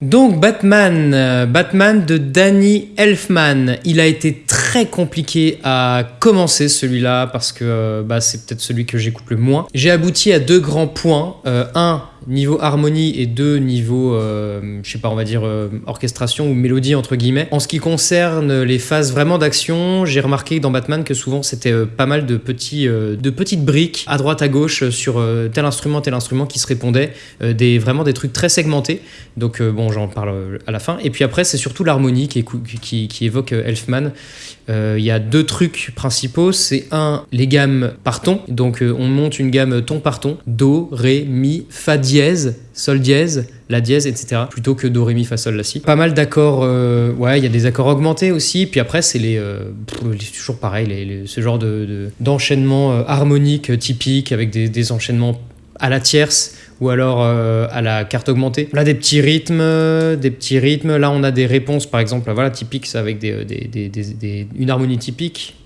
Donc Batman, euh, Batman de Danny Elfman, il a été très compliqué à commencer celui-là parce que euh, bah, c'est peut-être celui que j'écoute le moins. J'ai abouti à deux grands points. Euh, un, niveau harmonie et deux, niveau, euh, je sais pas, on va dire euh, orchestration ou mélodie entre guillemets. En ce qui concerne les phases vraiment d'action, j'ai remarqué dans Batman que souvent c'était euh, pas mal de, petits, euh, de petites briques à droite à gauche sur tel instrument, tel instrument qui se répondaient, des, vraiment des trucs très segmentés. Donc bon, j'en parle à la fin. Et puis après, c'est surtout l'harmonie qui, qui, qui évoque Elfman. Euh, Il y a deux trucs principaux. C'est un, les gammes par ton. Donc euh, on monte une gamme ton par ton. Do, ré, mi, fa dièse, sol dièse, la dièse, etc. Plutôt que do, ré, mi, fa, sol, la, si. Pas mal d'accords. euh, ouais, il y a des accords augmentés aussi. Puis après, c'est les, toujours pareil, les- ce genre de, de- d'enchaînement euh, harmonique typique avec des enchaînements à la tierce ou alors euh, à la carte augmentée. Là, des petits rythmes, euh, des petits rythmes. Là, on a des réponses, par exemple, voilà, typiques, avec euh, des- des- des- une harmonie typique.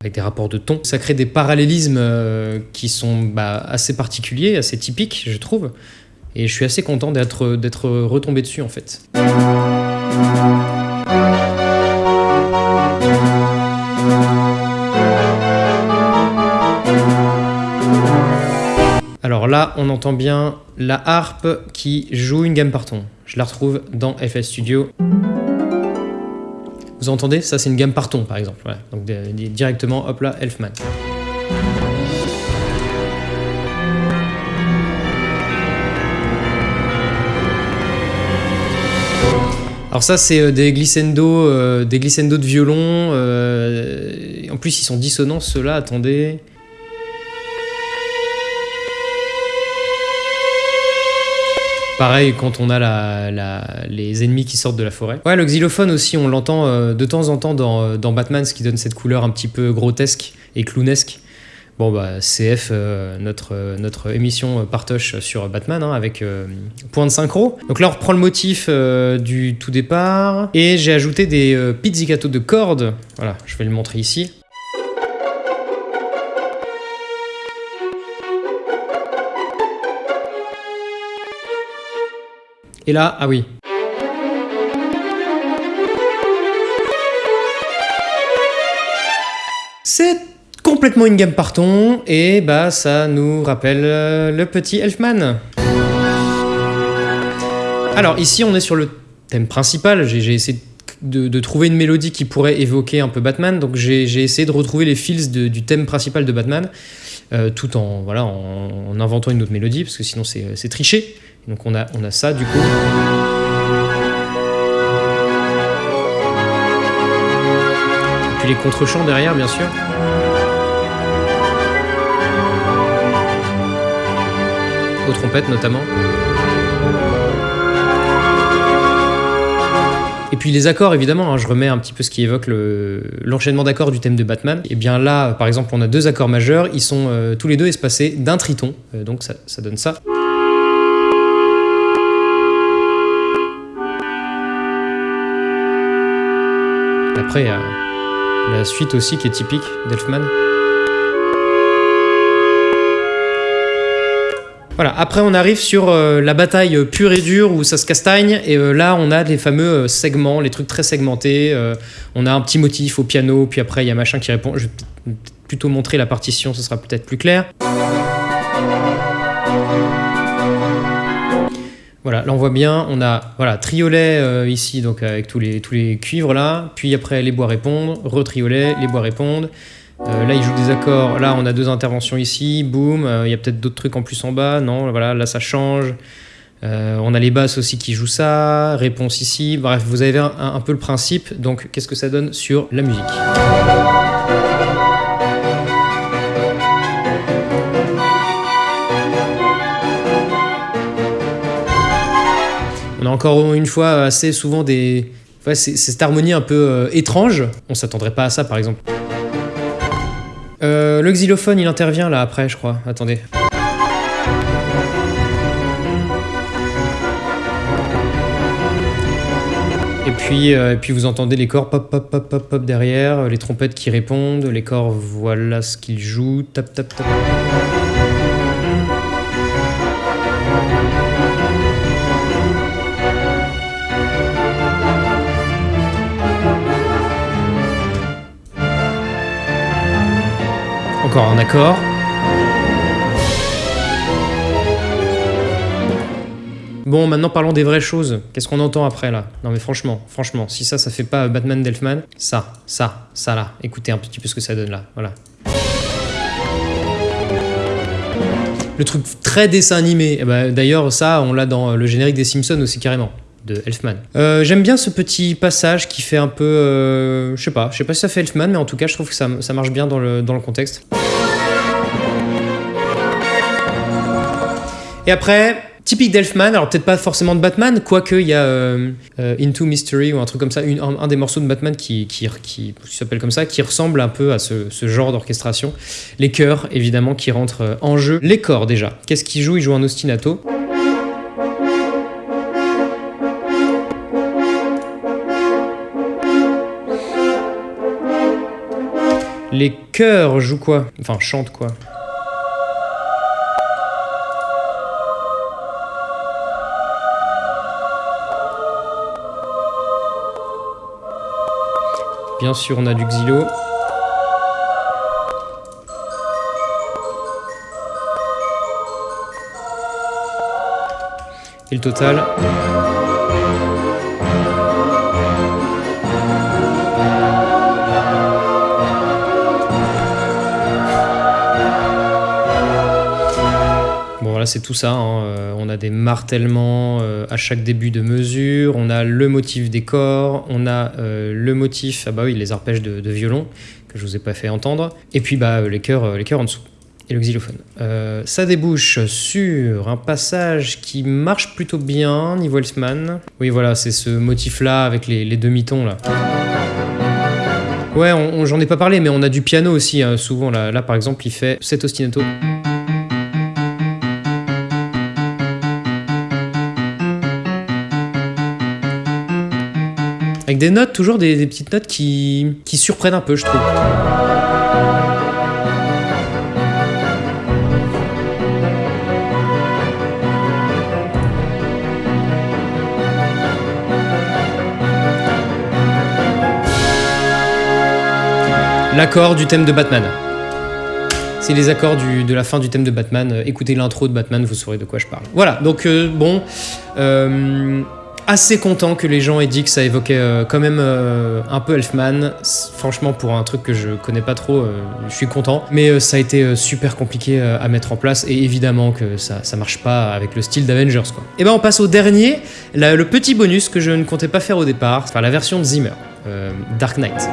Avec des rapports de ton. Ça crée des parallélismes qui sont bah, assez particuliers, assez typiques, je trouve. Et je suis assez content d'être retombé dessus, en fait. Alors là, on entend bien la harpe qui joue une gamme par ton. Je la retrouve dans FL Studio. Vous entendez? Ça, c'est une gamme par ton, par exemple. Donc directement, hop là, Elfman. Alors ça, c'est euh, euh, des glissando de violon. euh, en plus, ils sont dissonants, ceux-là. Attendez. Pareil quand on a les ennemis qui sortent de la forêt. Ouais, le xylophone aussi, on l'entend euh, de temps en temps dans, euh, dans Batman, ce qui donne cette couleur un petit peu grotesque et clownesque. Bon, bah, CF, euh, notre, émission partoche sur Batman, hein, avec point de synchro. Donc là, on reprend le motif du tout départ. Et j'ai ajouté des pizzicato de cordes. Voilà, je vais le montrer ici. Et là, ah oui. C'est complètement une gamme par ton et bah ça nous rappelle euh, le petit Elfman. Alors ici on est sur le thème principal, j'ai essayé de, trouver une mélodie qui pourrait évoquer un peu Batman, donc j'ai essayé de retrouver les fils du thème principal de Batman, euh, tout en, en, en inventant une autre mélodie, parce que sinon c'est c'est tricher. Donc on a, ça du coup. Et puis les contre-champs derrière bien sûr. Aux trompettes notamment. Et puis les accords, évidemment, hein, je remets un petit peu ce qui évoque le- l'enchaînement d'accords du thème de Batman. Et bien là, par exemple, on a deux accords majeurs, ils sont euh, tous les deux espacés d'un triton, Euh, donc ça donne ça. Après, il y a la suite aussi qui est typique d'Elfman. Voilà, après on arrive sur euh, la bataille pure et dure où ça se castagne, et euh, là on a les fameux euh, segments, les trucs très segmentés. on a un petit motif au piano, puis après il y a machin qui répond. Je vais plutôt montrer la partition, ce sera peut-être plus clair. Voilà, là on voit bien, on a voilà triolet euh, ici donc avec tous les tous les cuivres là, puis après les bois répondent, retriolet, les bois répondent. Euh, là il joue des accords, là on a deux interventions ici, boum, euh, il y a peut-être d'autres trucs en plus en bas, non, voilà, là ça change. On a les basses aussi qui jouent ça, réponse ici, bref, vous avez un peu le principe, donc qu'est-ce que ça donne sur la musique? Encore une fois assez souvent des. C'est cette harmonie un peu euh, étrange. On s'attendrait pas à ça par exemple. Euh, le xylophone il intervient là après, je crois. Attendez. Et puis, euh, et puis vous entendez les corps pop pop pop pop pop derrière, les trompettes qui répondent, les corps voilà ce qu'ils jouent, tap tap tap. Un accord. Bon, maintenant parlons des vraies choses. Qu'est-ce qu'on entend après là? Non mais franchement, franchement, si ça, ça fait pas Batman d'Elfman, ça, ça, ça là, écoutez un petit peu ce que ça donne là, voilà. Le truc très dessin animé, eh ben, d'ailleurs ça, on l'a dans le générique des Simpsons aussi carrément de Elfman. Euh, J'aime bien ce petit passage qui fait un peu... Euh, je sais pas, je sais pas si ça fait Elfman, mais en tout cas je trouve que ça, ça marche bien dans le, dans le contexte. Et après, typique d'Elfman, alors peut-être pas forcément de Batman, quoique il y a euh, euh, Into Mystery ou un truc comme ça, un, des morceaux de Batman qui, s'appelle comme ça, qui ressemble un peu à ce, ce genre d'orchestration. Les chœurs, évidemment, qui rentrent euh, en jeu. Les corps, déjà. Qu'est-ce qu'il joue Il joue un ostinato. Les chœurs jouent quoi? Enfin, chantent quoi? Bien sûr, on a du xylo. Et le total? C'est tout ça, hein. Euh, on a des martèlements euh, à chaque début de mesure, on a le motif des corps, on a euh, le motif, ah bah oui les arpèges de, violon que je vous ai pas fait entendre, et puis bah les chœurs, les chœurs en dessous. Et le xylophone. Ça débouche sur un passage qui marche plutôt bien niveau Elfman. Oui voilà, c'est ce motif-là avec les, demi-tons là. Ouais, j'en ai pas parlé, mais on a du piano aussi, hein, souvent. Là, là, par exemple, il fait cet ostinato. Avec des notes, toujours des, petites notes qui, qui surprennent un peu, je trouve. L'accord du thème de Batman. C'est les accords de la fin du thème de Batman. Euh, Écoutez l'intro de Batman, vous saurez de quoi je parle. Voilà, donc euh, bon, euh, assez content que les gens aient dit que ça évoquait euh, quand même euh, un peu Elfman. Franchement, pour un truc que je connais pas trop, euh, je suis content. Mais ça a été super compliqué à mettre en place et évidemment que ça, ça marche pas avec le style d'Avengers quoi. Et ben on passe au dernier, le petit bonus que je ne comptais pas faire au départ, enfin la version de Zimmer, Dark Knight.